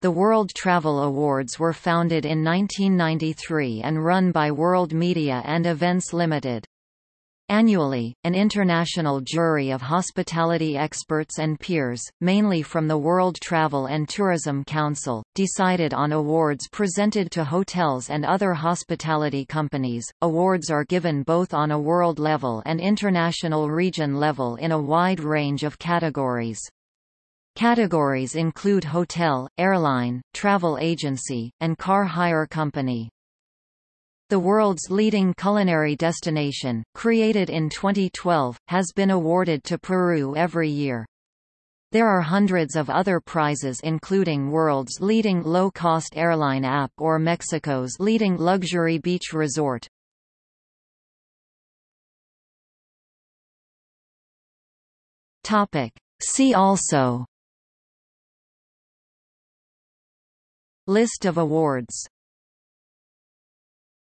The World Travel Awards were founded in 1993 and run by World Media and Events Limited. Annually, an international jury of hospitality experts and peers, mainly from the World Travel and Tourism Council, decided on awards presented to hotels and other hospitality companies. Awards are given both on a world level and international region level in a wide range of categories. Categories include hotel, airline, travel agency, and car hire company. The world's leading culinary destination, created in 2012, has been awarded to Peru every year. There are hundreds of other prizes including world's leading low-cost airline app or Mexico's leading luxury beach resort. See also List of awards